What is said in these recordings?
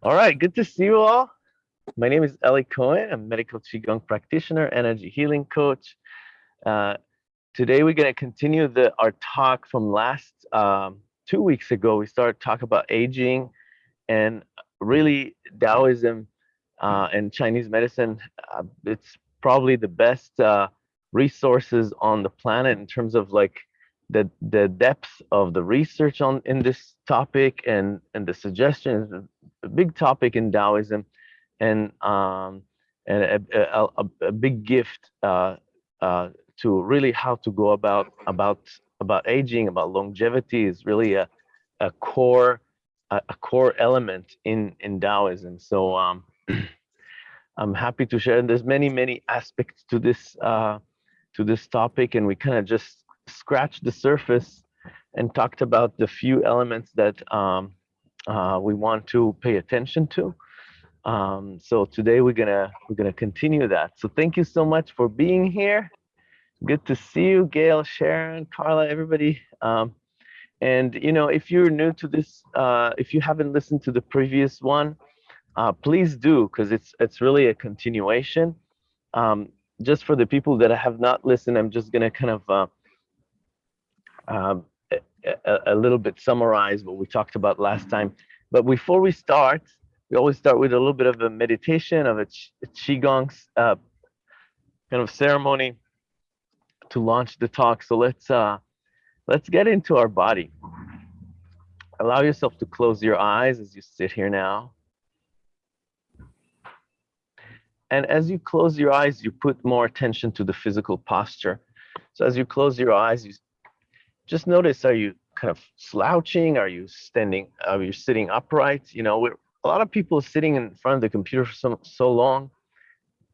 All right, good to see you all. My name is Eli Cohen. I'm medical Qigong practitioner, energy healing coach. Uh, today we're going to continue the, our talk from last um, two weeks ago. We started talking about aging and really Taoism uh, and Chinese medicine. Uh, it's probably the best uh, resources on the planet in terms of like the the depth of the research on in this topic and and the suggestions a big topic in Taoism and um and a, a, a big gift uh, uh, to really how to go about about about aging about longevity is really a a core a, a core element in in Taoism. So um I'm happy to share and there's many many aspects to this uh to this topic and we kind of just scratched the surface and talked about the few elements that um, uh, we want to pay attention to. Um, so today we're gonna we're gonna continue that. So thank you so much for being here. Good to see you, Gail, Sharon, Carla, everybody. Um, and you know, if you're new to this, uh, if you haven't listened to the previous one, uh, please do because it's it's really a continuation. Um, just for the people that have not listened, I'm just gonna kind of uh, um, a, a, little bit summarize what we talked about last time. But before we start, we always start with a little bit of a meditation of a, ch a qigong uh, kind of ceremony to launch the talk. So let's uh, let's get into our body. Allow yourself to close your eyes as you sit here now. And as you close your eyes, you put more attention to the physical posture. So as you close your eyes, you just notice are you kind of slouching? Are you standing are you sitting upright? You know a lot of people sitting in front of the computer for so, so long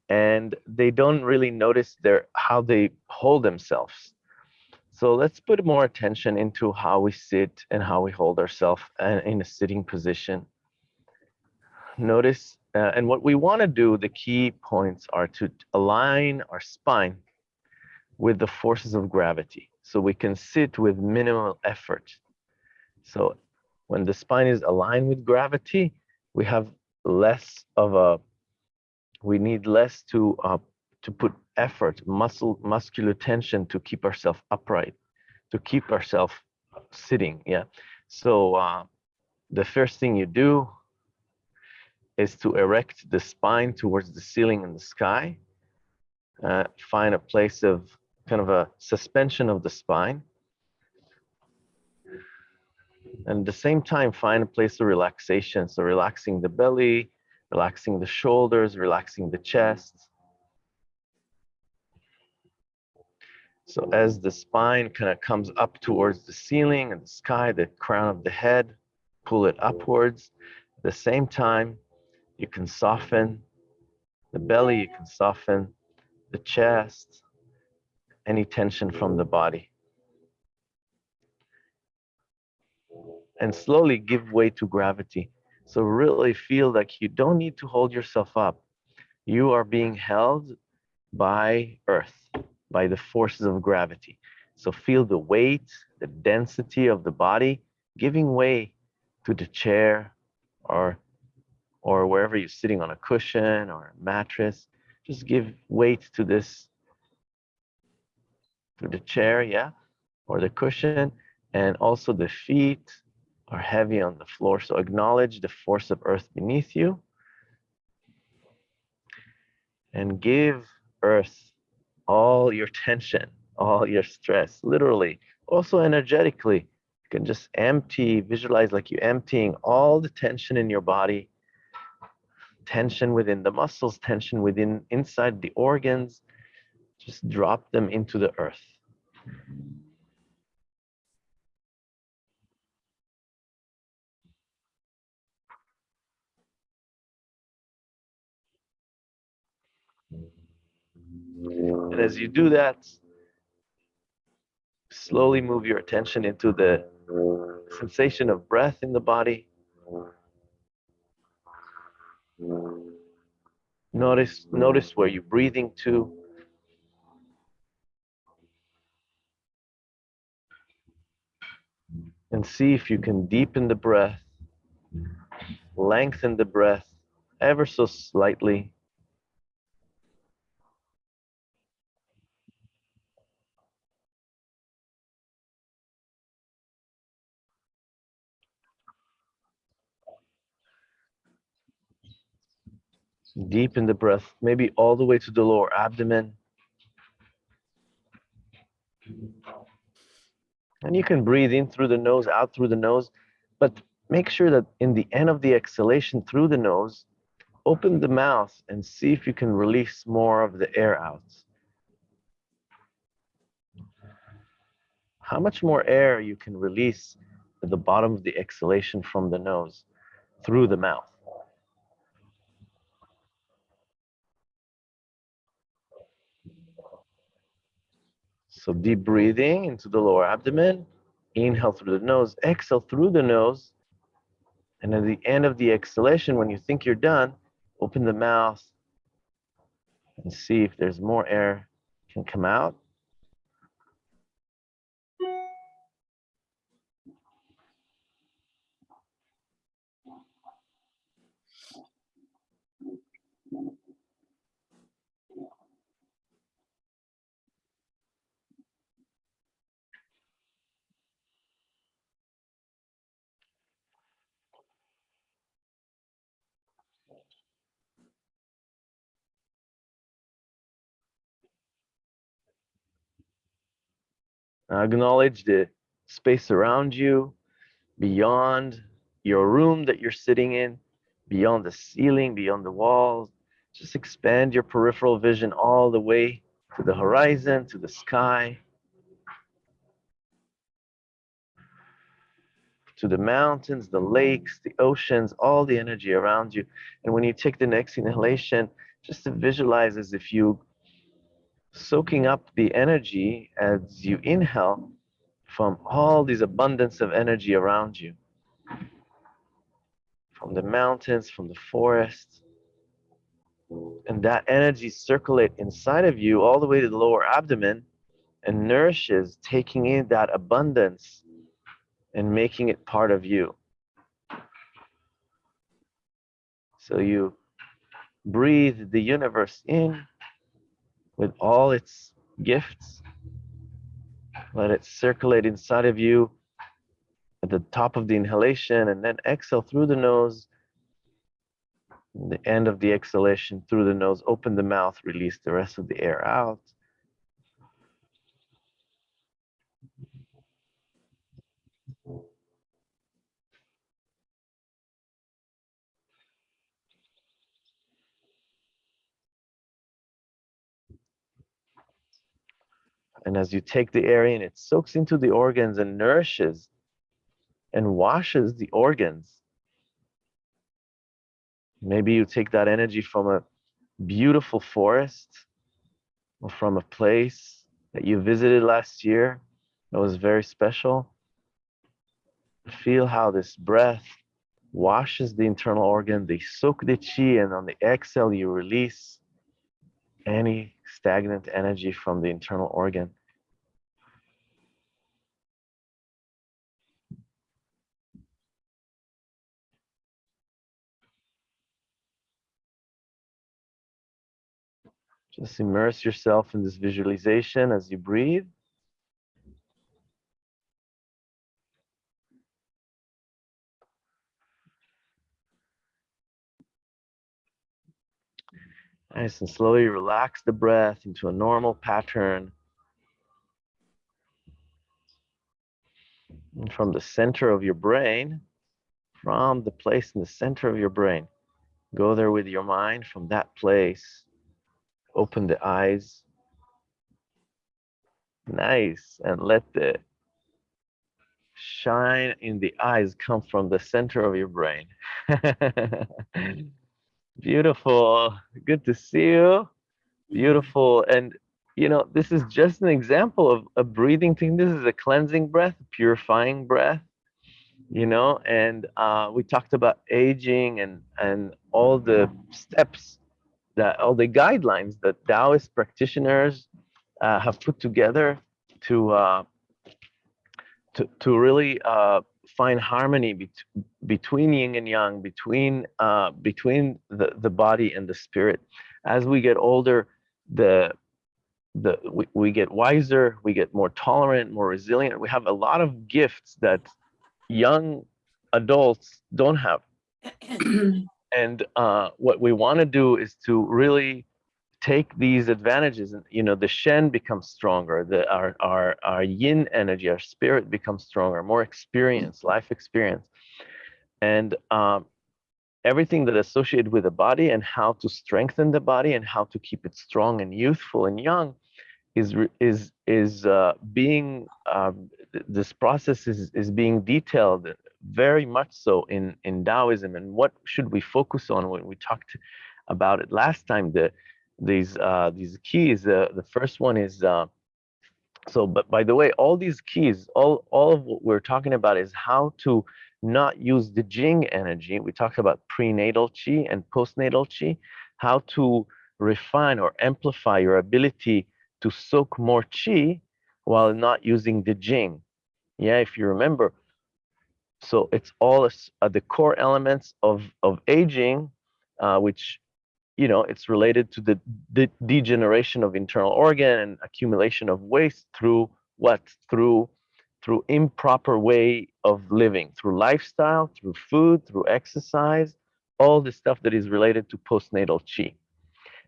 and they don't really notice their how they hold themselves. So let's put more attention into how we sit and how we hold ourselves uh, in a sitting position. Notice uh, and what we want to do the key points are to align our spine with the forces of gravity so we can sit with minimal effort. So when the spine is aligned with gravity, we have less of a, we need less to uh, to put effort, muscle, muscular tension to keep ourselves upright, to keep ourselves sitting. Yeah. So uh, the first thing you do is to erect the spine towards the ceiling in the sky. Uh, find a place of kind of a suspension of the spine. And at the same time, find a place of relaxation. So relaxing the belly, relaxing the shoulders, relaxing the chest. So as the spine kind of comes up towards the ceiling and the sky, the crown of the head, pull it upwards. At the same time, you can soften the belly, you can soften the chest, any tension from the body. And slowly give way to gravity. So really feel like you don't need to hold yourself up. You are being held by earth, by the forces of gravity. So feel the weight, the density of the body giving way to the chair or or wherever you're sitting on a cushion or a mattress. Just give weight to this to the chair, yeah, or the cushion, and also the feet are heavy on the floor. So acknowledge the force of earth beneath you and give earth all your tension, all your stress, literally, also energetically. You can just empty, visualize like you're emptying all the tension in your body, tension within the muscles, tension within inside the organs, just drop them into the earth. And as you do that, slowly move your attention into the sensation of breath in the body. Notice, notice where you're breathing to. And see if you can deepen the breath lengthen the breath ever so slightly. Deepen the breath, maybe all the way to the lower abdomen. And you can breathe in through the nose, out through the nose, but make sure that in the end of the exhalation through the nose, open the mouth and see if you can release more of the air out. How much more air you can release at the bottom of the exhalation from the nose through the mouth. So deep breathing into the lower abdomen. Inhale through the nose, exhale through the nose. And at the end of the exhalation, when you think you're done, open the mouth and see if there's more air can come out. Acknowledge the space around you, beyond your room that you're sitting in, beyond the ceiling, beyond the walls. Just expand your peripheral vision all the way to the horizon, to the sky, to the mountains, the lakes, the oceans, all the energy around you. And when you take the next inhalation, just to visualize as if you soaking up the energy as you inhale from all this abundance of energy around you. From the mountains, from the forest. And that energy circulate inside of you all the way to the lower abdomen and nourishes, taking in that abundance and making it part of you. So you breathe the universe in with all its gifts. Let it circulate inside of you at the top of the inhalation and then exhale through the nose. the end of the exhalation through the nose, open the mouth, release the rest of the air out. And as you take the air in, it soaks into the organs and nourishes and washes the organs. Maybe you take that energy from a beautiful forest or from a place that you visited last year that was very special. Feel how this breath washes the internal organ, they soak the chi, and on the exhale, you release any stagnant energy from the internal organ. Just immerse yourself in this visualization as you breathe. Nice and slowly relax the breath into a normal pattern. And from the center of your brain, from the place in the center of your brain, go there with your mind from that place. Open the eyes. Nice. And let the shine in the eyes come from the center of your brain. Beautiful. Good to see you. Beautiful. And, you know, this is just an example of a breathing thing. This is a cleansing breath, purifying breath, you know, and uh, we talked about aging and, and all the steps that all the guidelines that Taoist practitioners uh, have put together to, uh, to, to really uh, find harmony bet between yin and yang, between uh, between the, the body and the spirit. As we get older, the the we, we get wiser, we get more tolerant, more resilient. We have a lot of gifts that young adults don't have. and uh, what we want to do is to really take these advantages and you know the shen becomes stronger the our our our yin energy our spirit becomes stronger more experience life experience. And um, everything that associated with the body and how to strengthen the body and how to keep it strong and youthful and young is is is uh, being um, this process is is being detailed very much so in in Taoism. And what should we focus on when we talked about it last time the these uh, these keys. Uh, the first one is uh, so. But by the way, all these keys, all all of what we're talking about is how to not use the Jing energy. We talked about prenatal chi and postnatal chi. How to refine or amplify your ability to soak more chi while not using the Jing. Yeah, if you remember. So it's all uh, the core elements of of aging, uh, which you know, it's related to the de degeneration of internal organ and accumulation of waste through what? Through through improper way of living, through lifestyle, through food, through exercise, all the stuff that is related to postnatal chi.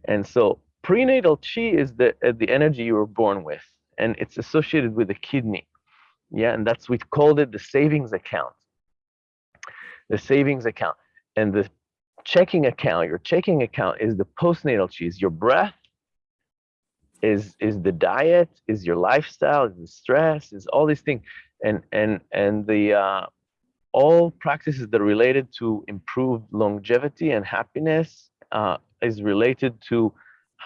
And so prenatal chi is the uh, the energy you were born with, and it's associated with the kidney. Yeah, and that's we called it the savings account. The savings account. And the checking account, your checking account is the postnatal cheese. Your breath is is the diet, is your lifestyle, is the stress, is all these things, and and and the uh, all practices that are related to improve longevity and happiness uh, is related to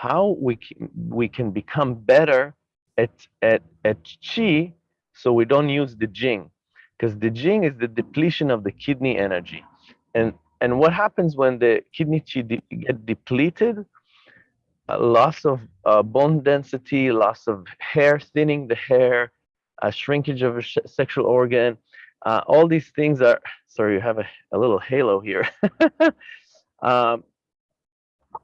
how we can, we can become better at at at chi, so we don't use the jing, because the jing is the depletion of the kidney energy, and and what happens when the kidney de get depleted? A loss of uh, bone density, loss of hair, thinning the hair, a shrinkage of a sexual organ. Uh, all these things are, sorry, you have a, a little halo here. um,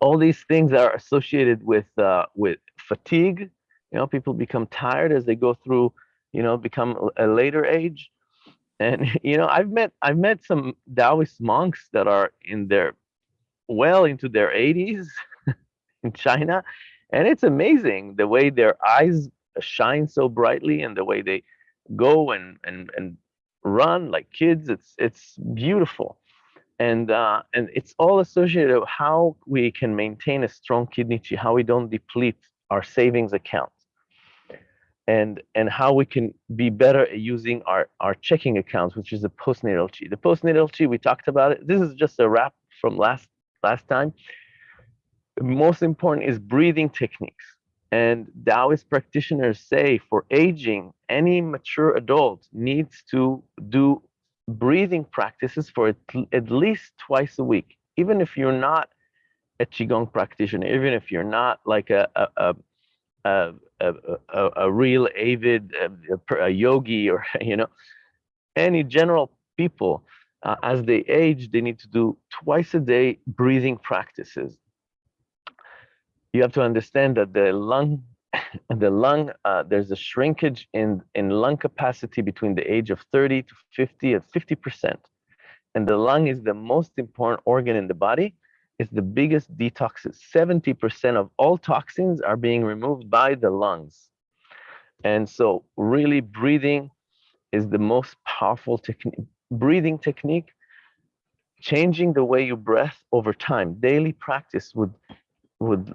all these things are associated with uh, with fatigue. You know, people become tired as they go through, you know, become a later age and you know i've met i've met some taoist monks that are in their well into their 80s in china. And it's amazing the way their eyes shine so brightly and the way they go and and and run like kids. It's it's beautiful. And uh, and it's all associated with how we can maintain a strong kidney chi how we don't deplete our savings account and and how we can be better at using our our checking accounts, which is the postnatal chi. The postnatal chi we talked about it. This is just a wrap from last last time. Most important is breathing techniques. And Taoist practitioners say for aging, any mature adult needs to do breathing practices for at, at least twice a week, even if you're not a Qigong practitioner, even if you're not like a, a, a a, a, a, real avid a, a yogi or you know any general people uh, as they age they need to do twice a day breathing practices. You have to understand that the lung the lung uh, there's a shrinkage in in lung capacity between the age of 30 to 50 at 50 percent. And the lung is the most important organ in the body is the biggest detoxes. 70% of all toxins are being removed by the lungs. And so really breathing is the most powerful technique. Breathing technique, changing the way you breath over time. Daily practice would would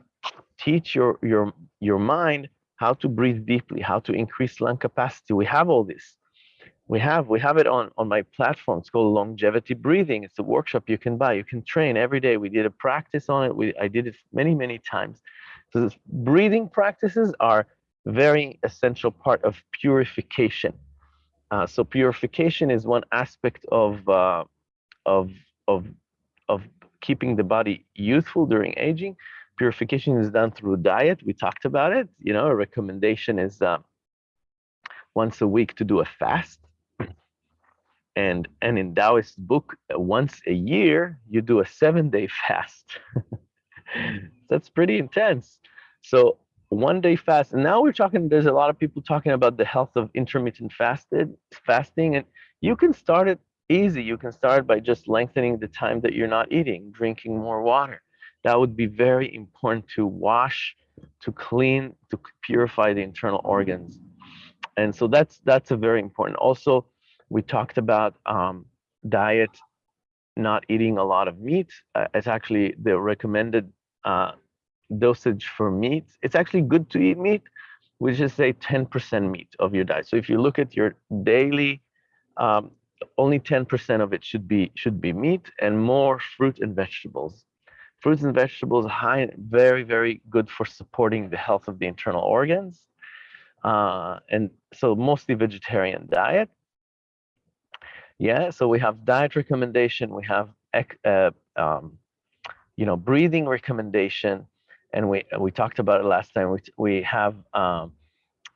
teach your your your mind how to breathe deeply, how to increase lung capacity. We have all this we have we have it on on my platform. It's called longevity breathing. It's a workshop you can buy. You can train every day. We did a practice on it. We i did it many many times. So breathing practices are very essential part of purification. Uh, so purification is one aspect of uh, of of of keeping the body youthful during aging. Purification is done through diet. We talked about it. You know a recommendation is uh, once a week to do a fast and and in Taoist book, uh, once a year you do a seven day fast. Mm. That's pretty intense. So one day fast. And now we're talking. There's a lot of people talking about the health of intermittent fasted fasting, and you can start it easy. You can start by just lengthening the time that you're not eating, drinking more water. That would be very important to wash, to clean, to purify the internal organs. And so that's that's a very important. Also, we talked about um, diet, not eating a lot of meat. Uh, it's actually the recommended uh, dosage for meat. It's actually good to eat meat. We just say 10% meat of your diet. So if you look at your daily um, only 10% of it should be should be meat and more fruit and vegetables. Fruits and vegetables high very very good for supporting the health of the internal organs. Uh, and so mostly vegetarian diet. Yeah, so we have diet recommendation, we have uh, um, you know breathing recommendation, and we we talked about it last time. We we have um,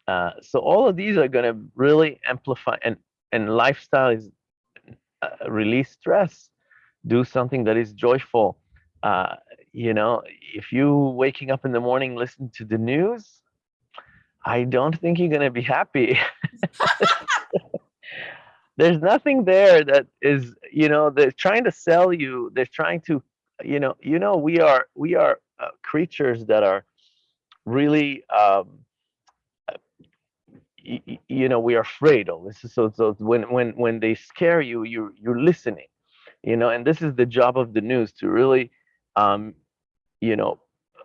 uh, so all of these are going to really amplify and and lifestyle is uh, release stress do something that is joyful uh, you know if you waking up in the morning listen to the news i don't think you're going to be happy there's nothing there that is you know they're trying to sell you they're trying to you know you know we are we are uh, creatures that are really um, you, you know we are afraid of. This so so when when when they scare you you you're listening you know and this is the job of the news to really um you know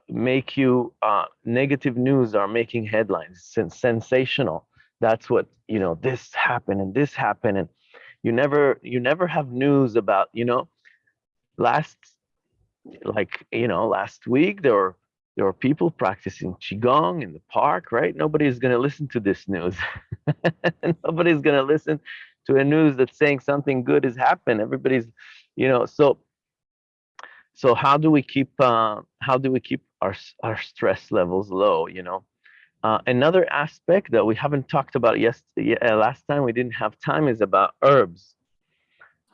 make you uh negative news are making headlines sensational that's what you know this happened and this happened and you never you never have news about you know last like you know last week there were there were people practicing qigong in the park, right? Nobody's going to listen to this news. Nobody's going to listen to a news that's saying something good has happened. Everybody's, you know, so so how do we keep uh, how do we keep our our stress levels low? You know, uh, another aspect that we haven't talked about yesterday, uh, last time we didn't have time is about herbs.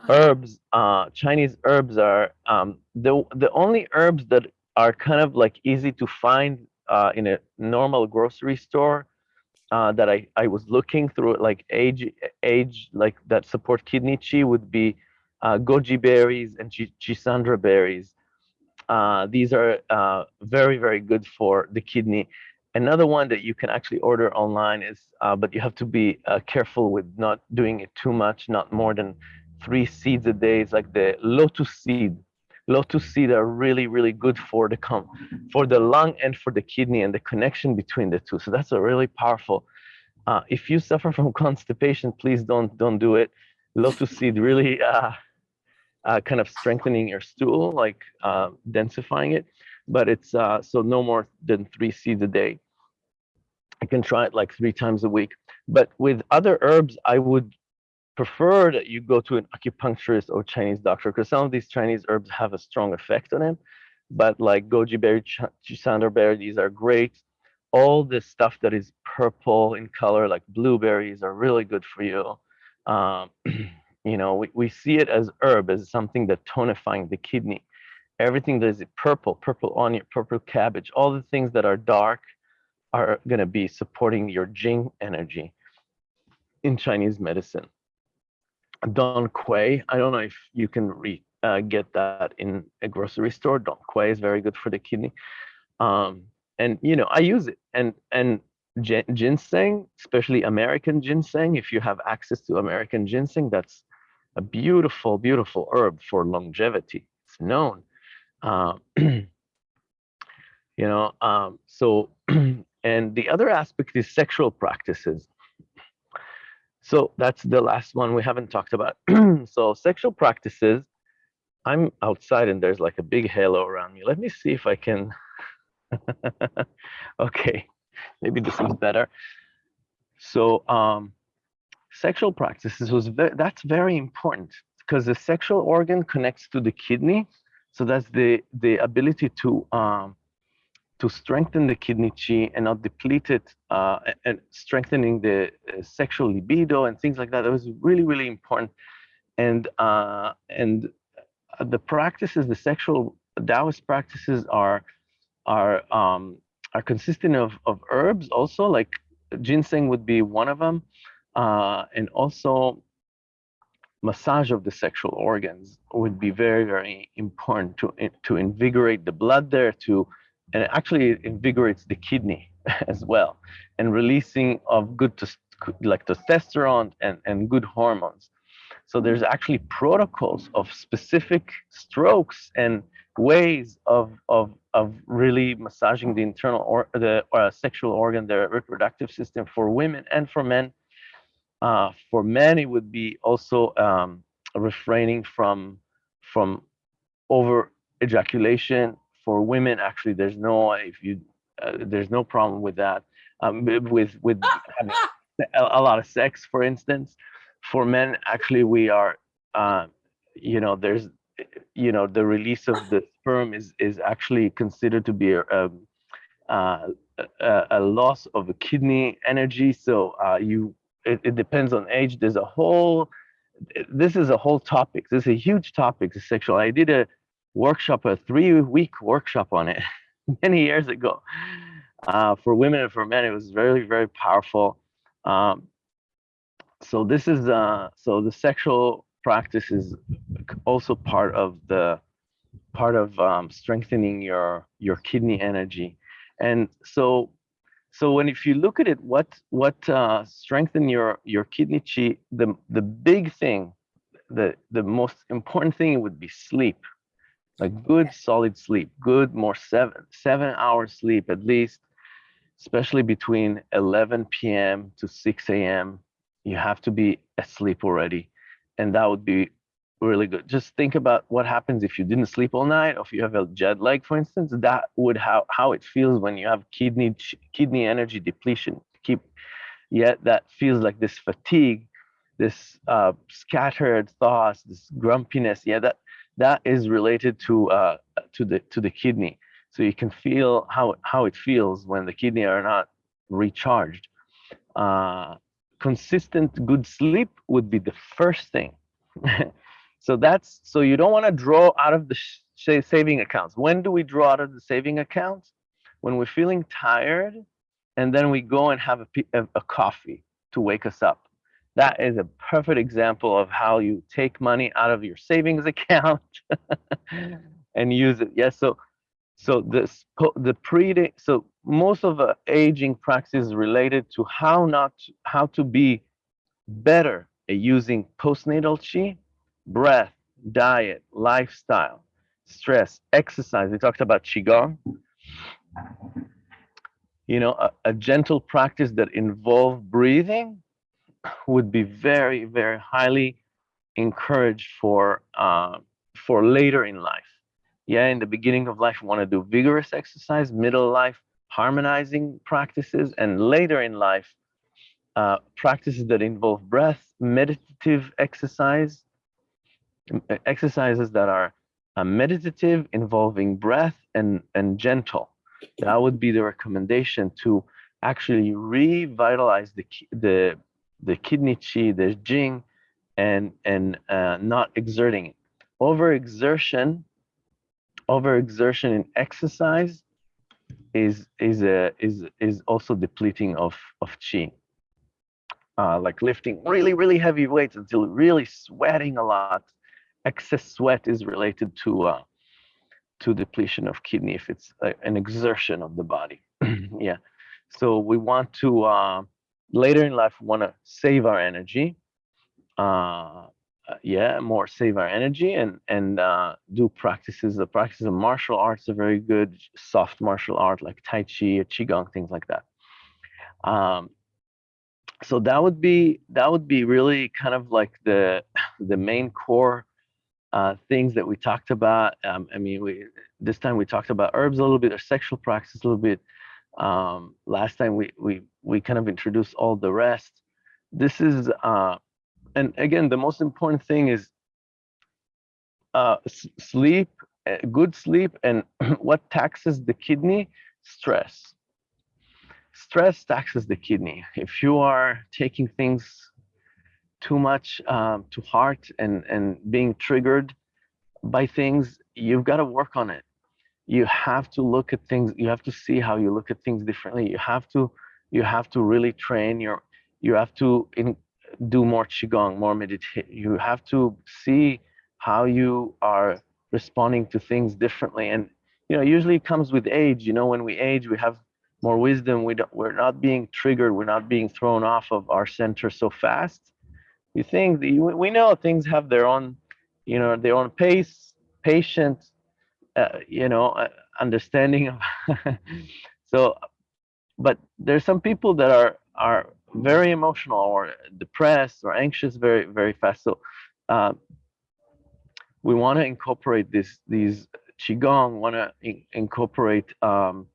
Herbs, uh, Chinese herbs are um, the the only herbs that are kind of like easy to find uh, in a normal grocery store uh, that I, I was looking through like age age like that support kidney chi would be uh, goji berries and schisandra berries. Uh, these are uh, very very good for the kidney. Another one that you can actually order online is, uh, but you have to be uh, careful with not doing it too much, not more than three seeds a day. It's like the lotus seed. Lotus seed are really really good for the com for the lung and for the kidney and the connection between the two. So that's a really powerful uh, if you suffer from constipation please don't don't do it. Lotus seed really uh, uh, kind of strengthening your stool like uh, densifying it. But it's uh, so no more than three seeds a day I can try it like three times a week but with other herbs I would prefer that you go to an acupuncturist or Chinese doctor because some of these Chinese herbs have a strong effect on him. But like goji berry, schisandra berry, these are great. All the stuff that is purple in color, like blueberries, are really good for you. Um, you know, we, we see it as herb, as something that tonifying the kidney. Everything that is purple, purple onion, purple cabbage, all the things that are dark are going to be supporting your Jing energy in Chinese medicine. Dong Quai. I don't know if you can re, uh, get that in a grocery store. Dong Quai is very good for the kidney. Um, and you know, I use it. And and ginseng, especially American ginseng, if you have access to American ginseng, that's a beautiful, beautiful herb for longevity. It's known. Uh, you know, um, so and the other aspect is sexual practices. So that's the last one we haven't talked about. so sexual practices, I'm outside and there's like a big halo around me. Let me see if I can. okay, maybe this is better. So um, sexual practices was ve that's very important because the sexual organ connects to the kidney. So that's the the ability to um, to strengthen the kidney chi and not deplete it uh, and strengthening the uh, sexual libido and things like that. That was really, really important. and uh, and the practices, the sexual Taoist practices are are um, are consistent of of herbs also like ginseng would be one of them, uh, and also massage of the sexual organs would be very very important to to invigorate the blood there to and it actually invigorates the kidney as well and releasing of good like testosterone and and good hormones so there's actually protocols of specific strokes and ways of of of really massaging the internal or the uh, sexual organ, the reproductive system for women and for men. Uh, for men, it would be also um, refraining from from over ejaculation. For women, actually, there's no if you uh, there's no problem with that. Um, with with having a, a lot of sex, for instance for men, actually, we are, uh, you know, there's, you know, the release of the sperm is is actually considered to be a, um, uh, a, a loss of the kidney energy. So uh, you, it, it depends on age. There's a whole, this is a whole topic. This is a huge topic, the sexual. I did a workshop, a three-week workshop on it many years ago. Uh, for women and for men, it was very, very powerful. Um, so this is uh so the sexual practice is also part of the part of um, strengthening your your kidney energy and so so when if you look at it what what uh, strengthen your your kidney chi the the big thing the the most important thing would be sleep like good solid sleep. Good more seven seven hours sleep at least especially between 11 p.m to 6 a.m you have to be asleep already and that would be really good. Just think about what happens if you didn't sleep all night or if you have a jet lag for instance that would how how it feels when you have kidney kidney energy depletion. Keep yet that feels like this fatigue this uh, scattered thoughts this grumpiness. Yeah that that is related to uh, to the to the kidney so you can feel how how it feels when the kidney are not recharged uh, consistent good sleep would be the first thing. so that's so you don't want to draw out of the saving accounts. When do we draw out of the saving accounts? When we're feeling tired, and then we go and have a, a, a coffee to wake us up. That is a perfect example of how you take money out of your savings account and use it. Yes, so so this the pre so most of the aging practice is related to how not how to be better at using postnatal chi, breath, diet, lifestyle, stress, exercise. We talked about qigong. You know, a, a gentle practice that involve breathing would be very, very highly encouraged for uh, for later in life yeah, in the beginning of life, want to do vigorous exercise, middle life, harmonizing practices, and later in life, uh, practices that involve breath, meditative exercise, exercises that are uh, meditative, involving breath and, and gentle. That would be the recommendation to actually revitalize the, the, the kidney chi, the jing, and, and uh, not exerting it. Overexertion overexertion in exercise is is a is is also depleting of of chi. Uh, like lifting really really heavy weights until really sweating a lot. Excess sweat is related to uh, to depletion of kidney if it's a, an exertion of the body. yeah, so we want to uh, later in life want to save our energy. Uh, uh, yeah, more save our energy and and uh, do practices. The practice of martial arts are very good, soft martial art like Tai Chi or Qigong, things like that. Um, so that would be that would be really kind of like the the main core uh, things that we talked about. Um, I mean, we this time we talked about herbs a little bit or sexual practice a little bit. Um, last time we we we kind of introduced all the rest. This is uh, and again, the most important thing is uh, sleep, uh, good sleep, and what taxes the kidney? Stress. Stress taxes the kidney. If you are taking things too much um, to heart and and being triggered by things, you've got to work on it. You have to look at things. You have to see how you look at things differently. You have to you have to really train your. You have to in, do more qigong, more meditate. You have to see how you are responding to things differently. And you know, usually it comes with age. You know, when we age, we have more wisdom. We don't, we're not being triggered. We're not being thrown off of our center so fast. We think we know things have their own, you know, their own pace, patience, uh, you know, uh, understanding of. so, but there's some people that are are very emotional or depressed or anxious very very fast. So. Uh, we want to incorporate this these qigong want to in, incorporate um,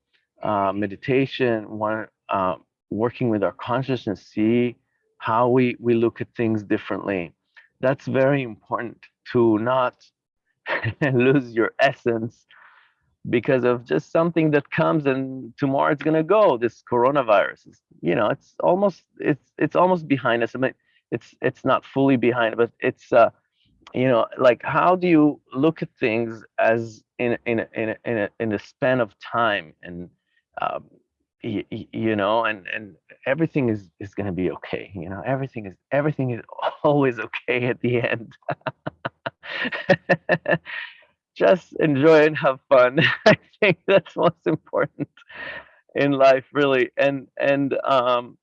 uh, meditation want uh, working with our consciousness see how we we look at things differently that's very important to not lose your essence because of just something that comes and tomorrow it's going to go this coronavirus. Is you know it's almost it's it's almost behind us. I mean it's it's not fully behind but it's uh you know like how do you look at things as in in in a, in a, in a span of time and um, you, you know and and everything is is going to be okay you know everything is everything is always okay at the end just enjoy and have fun. I think that's most important in life really. And and um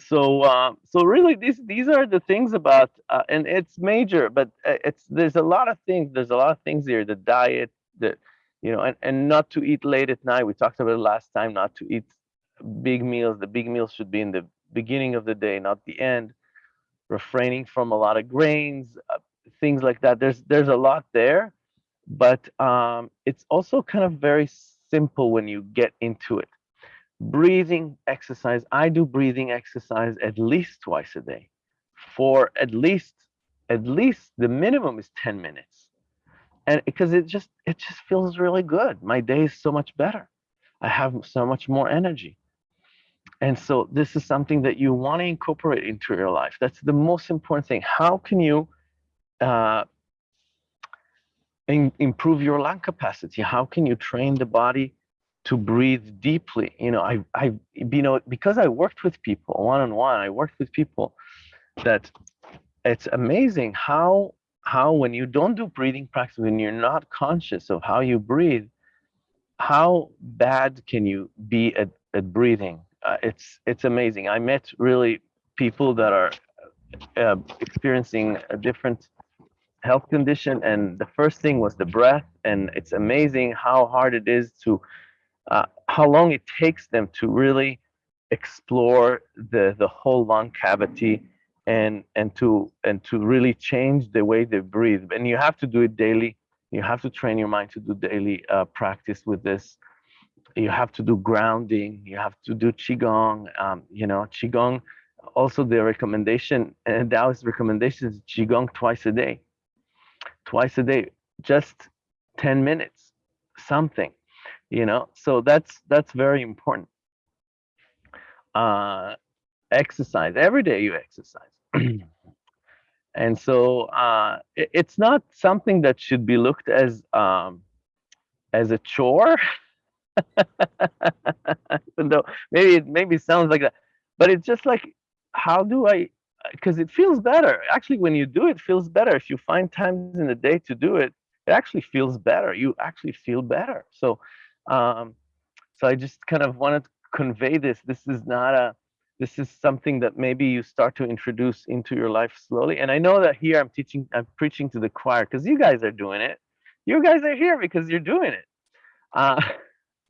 so uh, so really these these are the things about uh, and it's major but uh, it's there's a lot of things there's a lot of things here the diet the you know and, and not to eat late at night. We talked about it last time not to eat big meals. The big meals should be in the beginning of the day not the end. Refraining from a lot of grains uh, things like that there's there's a lot there but um, it's also kind of very simple when you get into it breathing exercise. I do breathing exercise at least twice a day for at least, at least the minimum is 10 minutes. And because it just, it just feels really good. My day is so much better. I have so much more energy. And so this is something that you want to incorporate into your life. That's the most important thing. How can you uh, in, improve your lung capacity? How can you train the body to breathe deeply. You know, I, I, you know, because I worked with people one on one, I worked with people that it's amazing how, how when you don't do breathing practice, when you're not conscious of how you breathe, how bad can you be at, at breathing? Uh, it's, it's amazing. I met really people that are uh, experiencing a different health condition and the first thing was the breath. And it's amazing how hard it is to uh, how long it takes them to really explore the the whole lung cavity and and to and to really change the way they breathe. And you have to do it daily. You have to train your mind to do daily uh, practice with this. You have to do grounding. You have to do qigong. Um, you know qigong also the recommendation and Taoist recommendation is qigong twice a day twice a day just 10 minutes something you know? So that's that's very important. Uh exercise every day you exercise. And so uh it, it's not something that should be looked as um as a chore. Even though maybe it maybe sounds like that but it's just like how do i because it feels better actually when you do it feels better if you find times in the day to do it it actually feels better you actually feel better so um, so I just kind of wanted to convey this. This is not a, this is something that maybe you start to introduce into your life slowly. And I know that here I'm teaching, I'm preaching to the choir because you guys are doing it. You guys are here because you're doing it. Uh,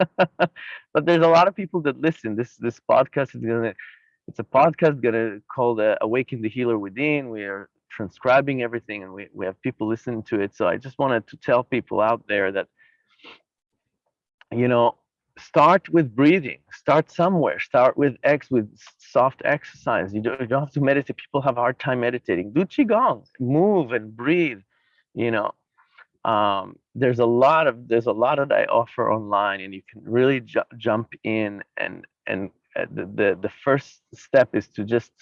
but there's a lot of people that listen. This this podcast is gonna, it's a podcast gonna called uh, "Awaken the Healer Within." We are transcribing everything, and we we have people listening to it. So I just wanted to tell people out there that you know, start with breathing. Start somewhere. Start with X with soft exercise. You don't, you don't have to meditate. People have a hard time meditating. Do qigong. Move and breathe. You know, um, there's a lot of there's a lot that I offer online, and you can really ju jump in and and the, the the first step is to just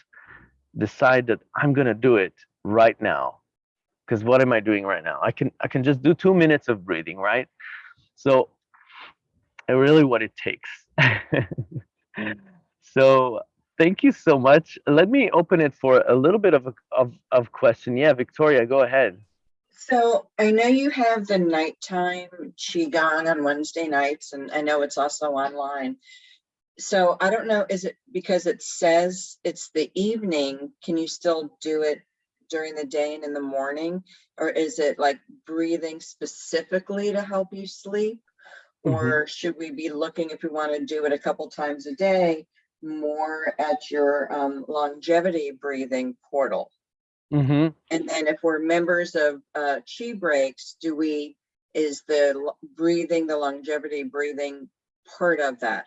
decide that I'm gonna do it right now. Because what am I doing right now? I can I can just do two minutes of breathing, right? So uh, really what it takes. so thank you so much. Let me open it for a little bit of a of, of question. Yeah, Victoria, go ahead. So I know you have the nighttime Qigong on Wednesday nights, and I know it's also online. So I don't know, is it because it says it's the evening, can you still do it during the day and in the morning? Or is it like breathing specifically to help you sleep? Mhm. Or should we be looking, if we want to do it a couple times a day, more at your um, longevity breathing portal? Mm-hmm. And then if we're members of uh, Chi Breaks, do we, is the breathing, the longevity breathing part of that?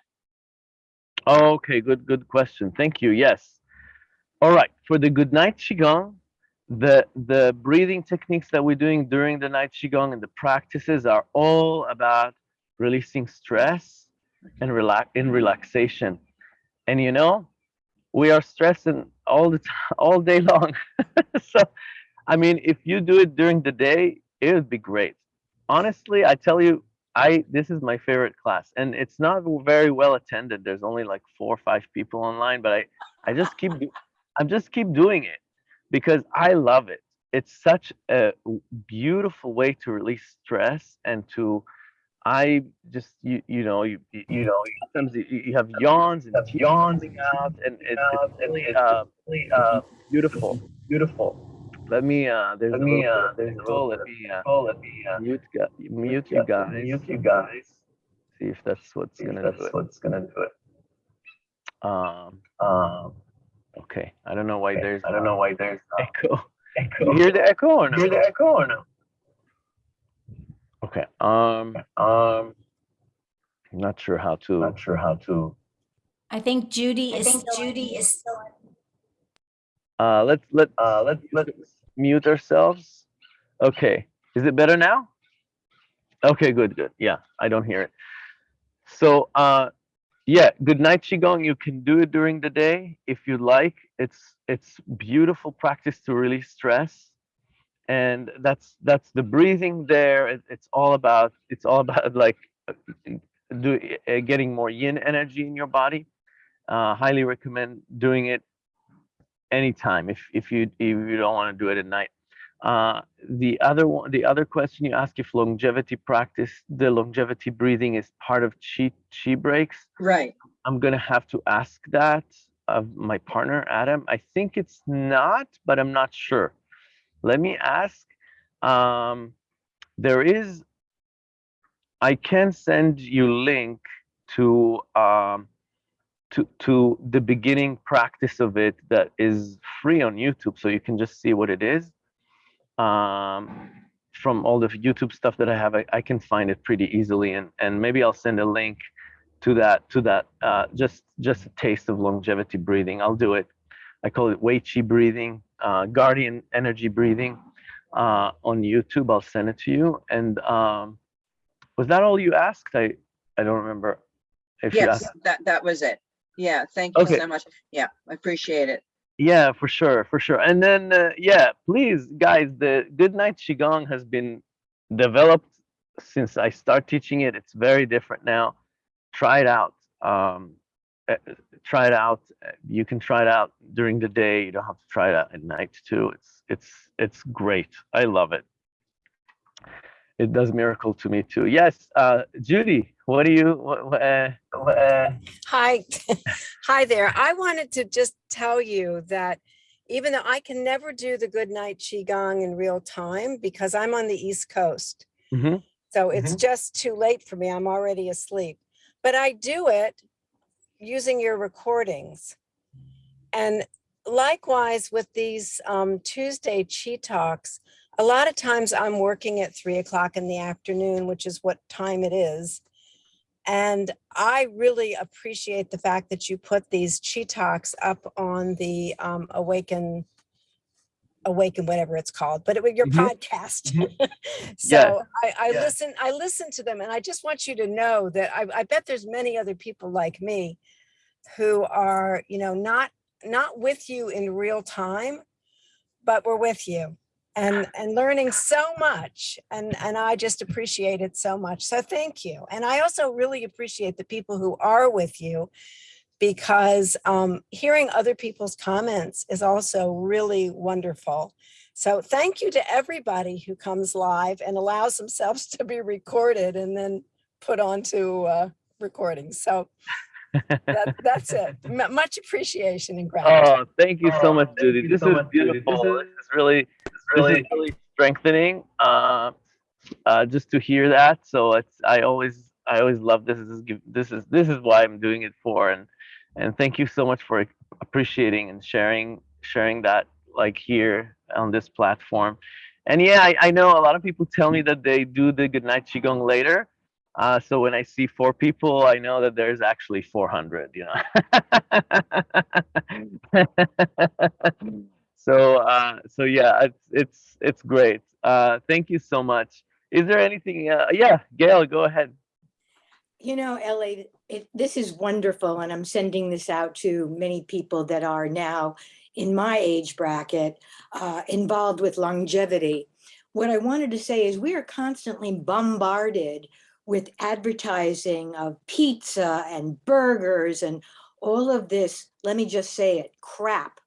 Okay, good, good question. Thank you. Yes. All right. For the good night qigong, the the breathing techniques that we're doing during the night qigong and the practices are all about releasing stress and relax in relaxation. And you know, we are stressing all the time, all day long. so, I mean, if you do it during the day, it would be great. Honestly, I tell you, I this is my favorite class, and it's not very well attended. There's only like four or five people online, but I I just keep I'm just keep doing it because I love it. It's such a beautiful way to release stress and to I just you you know you you know sometimes you, you have yawns and coming out and it, it's really uh, uh beautiful beautiful. Let me uh there's Let me, uh, there's a little Let me uh, Oh, let me, uh, mute gu- mute you guys. Mute you guys. See if that's what's See gonna do that's it. what's gonna do it. Um Um, okay. I don't know why okay, there's I don't know why there's uh, echo. echo. You hear the echo or no? Hear the echo or no? Okay. Um Um, I'm not sure how to not sure how to. I think Judy I is think Judy is still uh let's let's Uh, let's let's mute ourselves. Okay. Is it better now? Okay, good, good. Yeah, I don't hear it. So, uh, yeah, good night qigong. You can do it during the day if you like. It's it's beautiful practice to release stress, and that's that's the breathing there. It, it's all about it's all about like do uh, getting more yin energy in your body. Uh, highly recommend doing it anytime if if you if you don't want to do it at night. Uh, the other one, the other question you ask if longevity practice, the longevity breathing is part of chi chi breaks. Right, I'm gonna have to ask that of my partner Adam. I think it's not, but I'm not sure. Let me ask. Um, there is. I can send you link to um, to to the beginning practice of it that is free on YouTube, so you can just see what it is. Um, from all the YouTube stuff that I have, I, I can find it pretty easily, and and maybe I'll send a link to that to that uh, just just a taste of longevity breathing. I'll do it. I call it Wei Chi breathing, uh, Guardian energy breathing uh, on YouTube. I'll send it to you. And um, was that all you asked? I I don't remember if yes, that, that was it. Yeah, thank you Okay. so much. Yeah, I appreciate it. Yeah, for sure, for sure. And then, uh, yeah, please, guys, the Good Night Qigong has been developed since I start teaching it. It's very different now. Try it out. Um, uh, try it out. You can try it out during the day. You don't have to try it out at night too. It's it's it's great. I love it. It does miracle to me too. Yes, uh, Judy, what do you? What, uh, Uh, Hi, hi there. I wanted to just tell you that even though I can never do the good night qigong in real time because I'm on the East Coast. mhm. So it's just too late for me. I'm already asleep. But I do it using your recordings. And likewise with these um, Tuesday Chi Talks, a lot of times I'm working at three o'clock in the afternoon, which is what time it is. And I really appreciate the fact that you put these Chi Talks up on the um, Awaken, Awaken, whatever it's called, but it was your Mhm. podcast. Yeah. so I, I Yeah. listen, I listen to them, and I just want you to know that I, I bet there's many other people like me who are, you know, not not with you in real time, but we're with you and, and learning so much. And, and I just appreciate it so much. So thank you. And I also really appreciate the people who are with you because um, hearing other people's comments is also really wonderful. So thank you to everybody who comes live and allows themselves to be recorded and then put onto uh, recording. So that, that's it. M- much appreciation and gratitude. Oh, thank you so Oh, much, Judy. This so is much, Judy. This beautiful. is- This is really, really, really strengthening. Uh, uh, just to hear that. So it's, I always, I always love this. This is, this is, this is why I'm doing it for. And, and thank you so much for appreciating and sharing, sharing that like here on this platform. And yeah, I, I know a lot of people tell me that they do the goodnight qigong later. Uh, so when I see four people, I know that there's actually 400, you know. so uh, so yeah, it's it's it's great. Uh, thank you so much. Is there anything? Uh, yeah, Gail, go ahead. You know, LA, it, this is wonderful, and I'm sending this out to many people that are now in my age bracket uh, involved with longevity. What I wanted to say is we are constantly bombarded with advertising of pizza and burgers and all of this, let me just say it, crap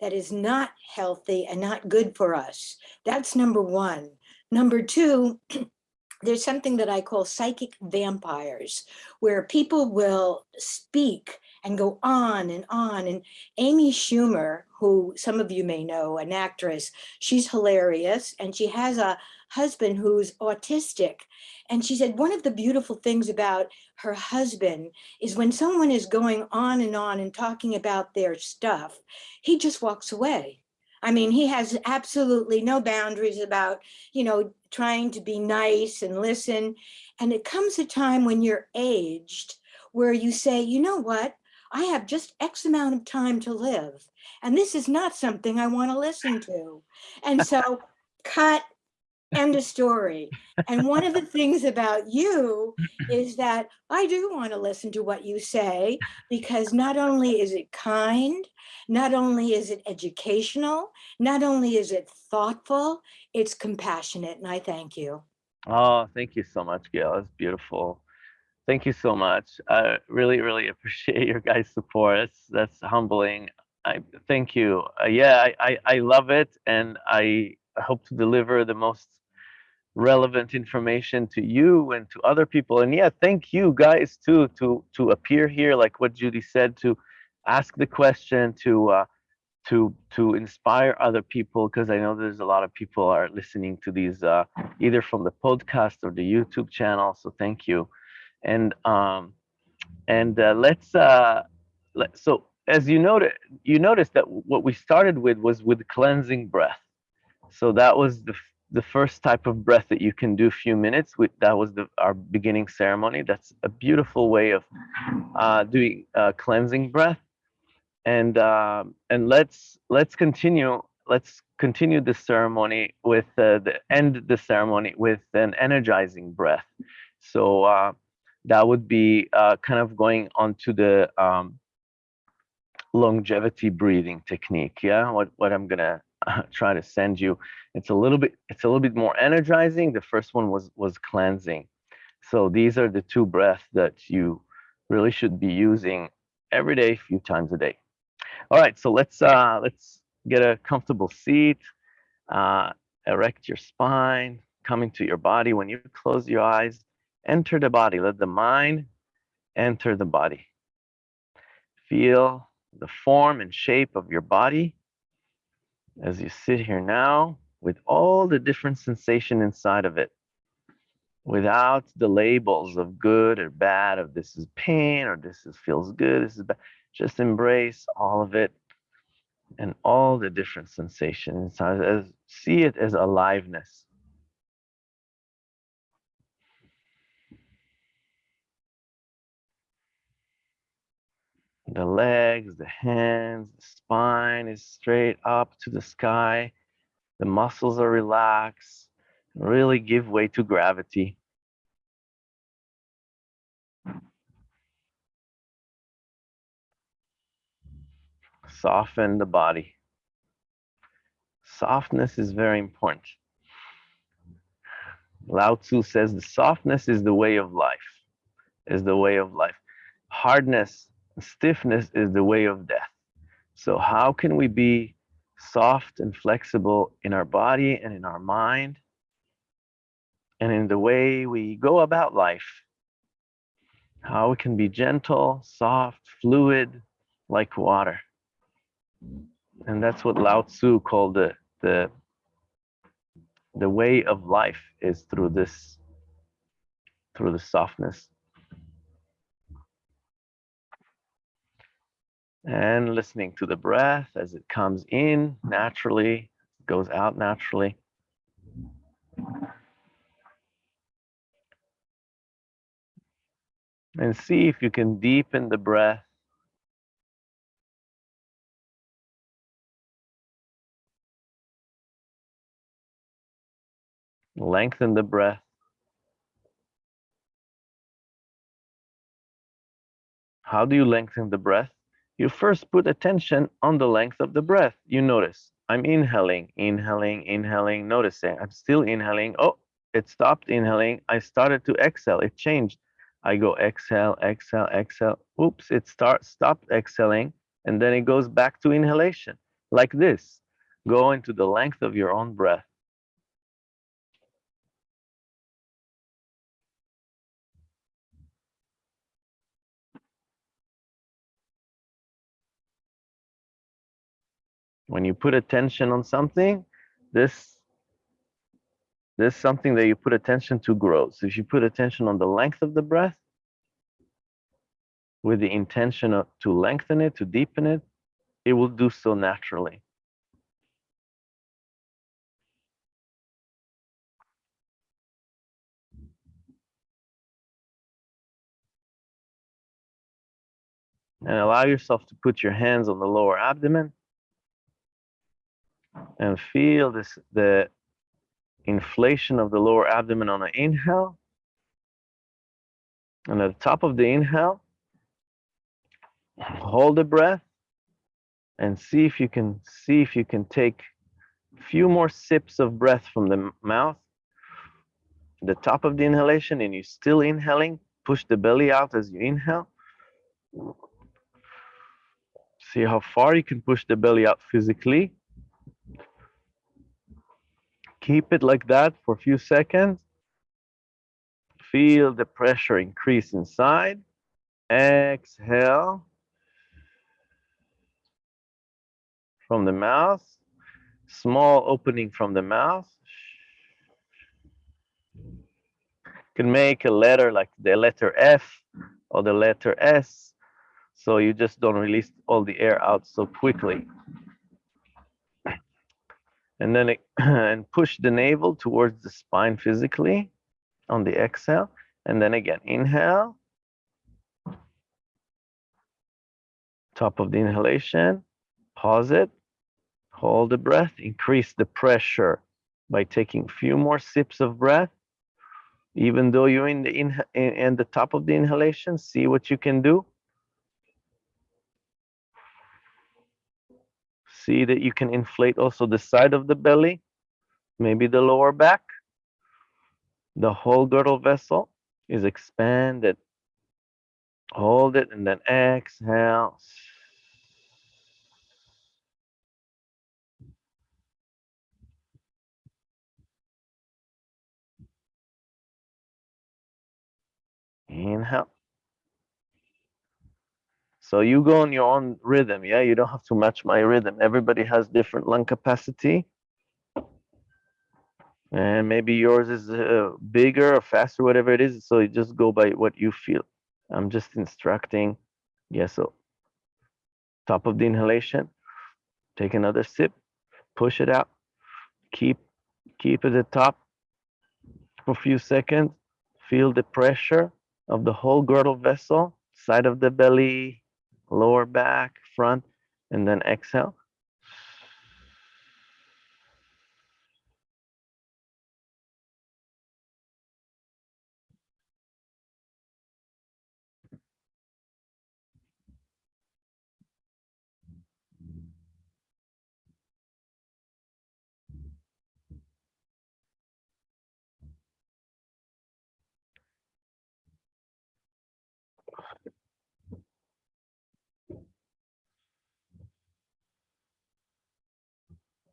that is not healthy and not good for us. That's number one. Number two, there's something that I call psychic vampires, where people will speak and go on and on. And Amy Schumer, who some of you may know, an actress, she's hilarious and she has a husband who's autistic. And she said one of the beautiful things about her husband is when someone is going on and on and talking about their stuff, he just walks away. I mean, he has absolutely no boundaries about, you know, trying to be nice and listen. And it comes a time when you're aged where you say, you know what? I have just X amount of time to live. And this is not something I want to listen to. And so cut end of story. And one of the things about you is that I do want to listen to what you say because not only is it kind, not only is it educational, not only is it thoughtful, it's compassionate. And I thank you. Oh, thank you so much, Gail. That's beautiful. Thank you so much. I really, really appreciate your guys' support. That's that's humbling. I thank you. Uh, yeah, I, I I love it, and I hope to deliver the most relevant information to you and to other people. And yeah, thank you guys too to to appear here, like what Judy said, to ask the question, to uh, to to inspire other people, because I know there's a lot of people are listening to these uh, either from the podcast or the YouTube channel. So thank you. And um, and uh, let's uh, let, so as you noted, you noticed that what we started with was with cleansing breath. So that was the the first type of breath that you can do a few minutes with. That was the our beginning ceremony. That's a beautiful way of uh, doing uh, cleansing breath. And um, and let's let's continue let's continue the ceremony with uh, the end the ceremony with an energizing breath. So uh, that would be uh, kind of going on to the um, longevity breathing technique yeah? What what i'm gonna uh, try to send you. It's a little bit it's a little bit more energizing. The first one was was cleansing. So these are the two breaths that you really should be using every day a few times a day. All right so let's uh let's get a comfortable seat uh erect your spine come into your body. When you close your eyes enter the body. Let the mind enter the body. Feel the form and shape of your body as you sit here now with all the different sensation inside of it without the labels of good or bad of this is pain or this is feels good this is bad just embrace all of it and all the different sensations as see it as aliveness the legs the hands the spine is straight up to the sky the muscles are relaxed really give way to gravity soften the body. Softness is very important. Lao Tzu says the softness is the way of life, is the way of life. Hardness, stiffness is the way of death. So how can we be soft and flexible in our body and in our mind and in the way we go about life? How we can be gentle, soft, fluid, like water. And that's what Lao Tzu called the, the, the way of life is through this, through the softness. And listening to the breath as it comes in naturally, goes out naturally. And see if you can deepen the breath Lengthen the breath. How do you lengthen the breath? You first put attention on the length of the breath. You notice I'm inhaling, inhaling, inhaling, noticing I'm still inhaling. Oh, it stopped inhaling. I started to exhale. It changed. I go exhale, exhale, exhale. Oops, it start stopped exhaling and then it goes back to inhalation like this. Go into the length of your own breath. When you put attention on something, this this something that you put attention to grows. If you put attention on the length of the breath, with the intention of, to lengthen it, to deepen it, it will do so naturally. And allow yourself to put your hands on the lower abdomen and feel this the inflation of the lower abdomen on an inhale. And at the top of the inhale hold the breath and see if you can see if you can take a few more sips of breath from the mouth. The top of the inhalation and you're still inhaling. Push the belly out as you inhale. See how far you can push the belly out physically Keep it like that for a few seconds. Feel the pressure increase inside. Exhale. From the mouth. Small opening from the mouth. Can make a letter like the letter F or the letter S. So you just don't release all the air out so quickly and then it, and push the navel towards the spine physically on the exhale. And then again inhale. Top of the inhalation. Pause it. Hold the breath. Increase the pressure by taking a few more sips of breath. Even though you're in the in, in, in the top of the inhalation see what you can do see that you can inflate also the side of the belly, maybe the lower back. The whole girdle vessel is expanded. Hold it and then exhale. Inhale. So you go on your own rhythm, yeah? You don't have to match my rhythm. Everybody has different lung capacity. And maybe yours is uh, bigger or faster, whatever it is. So you just go by what you feel. I'm just instructing. Yeah, so top of the inhalation, take another sip, push it out, keep, keep at the top for a few seconds. Feel the pressure of the whole girdle vessel, side of the belly, lower back, front, and then exhale.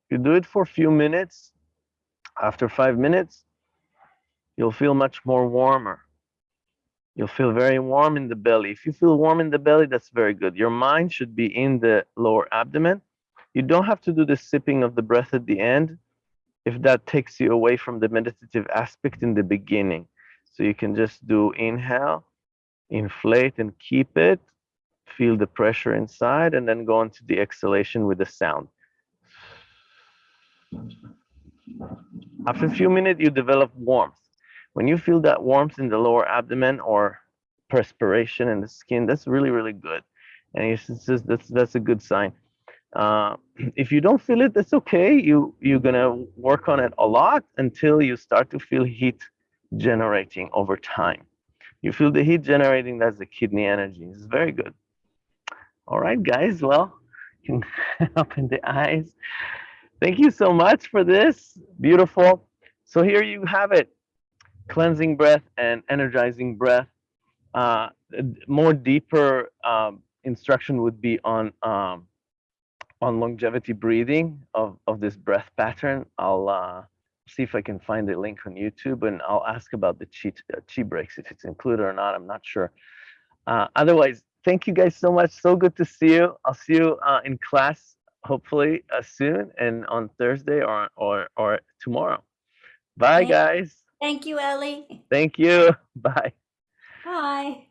You do it for a few minutes. After five minutes, you'll feel much more warmer. You'll feel very warm in the belly. If you feel warm in the belly, that's very good. Your mind should be in the lower abdomen. You don't have to do the sipping of the breath at the end if that takes you away from the meditative aspect in the beginning. So you can just do inhale, inflate and keep it, feel the pressure inside, and then go into the exhalation with the sound. After a few minutes, you develop warmth. When you feel that warmth in the lower abdomen or perspiration in the skin, that's really, really good. And it's just that's that's a good sign. Uh, if you don't feel it, that's okay. You you're gonna work on it a lot until you start to feel heat generating over time. You feel the heat generating, that's the kidney energy. It's very good. All right, guys. Well, you can open the eyes. Thank you so much for this. Beautiful. So here you have it. Cleansing breath and energizing breath. Uh, more deeper um, instruction would be on um, on longevity breathing of, of this breath pattern. I'll uh, see if I can find the link on YouTube and I'll ask about the chi, uh, chi breaks, if it's included or not, I'm not sure. Uh, otherwise, thank you guys so much. So good to see you. I'll see you uh, in class hopefully uh, soon and on Thursday or, or, or tomorrow. Bye Thank- guys. Thank you, Ellie. Thank you. Bye. Bye.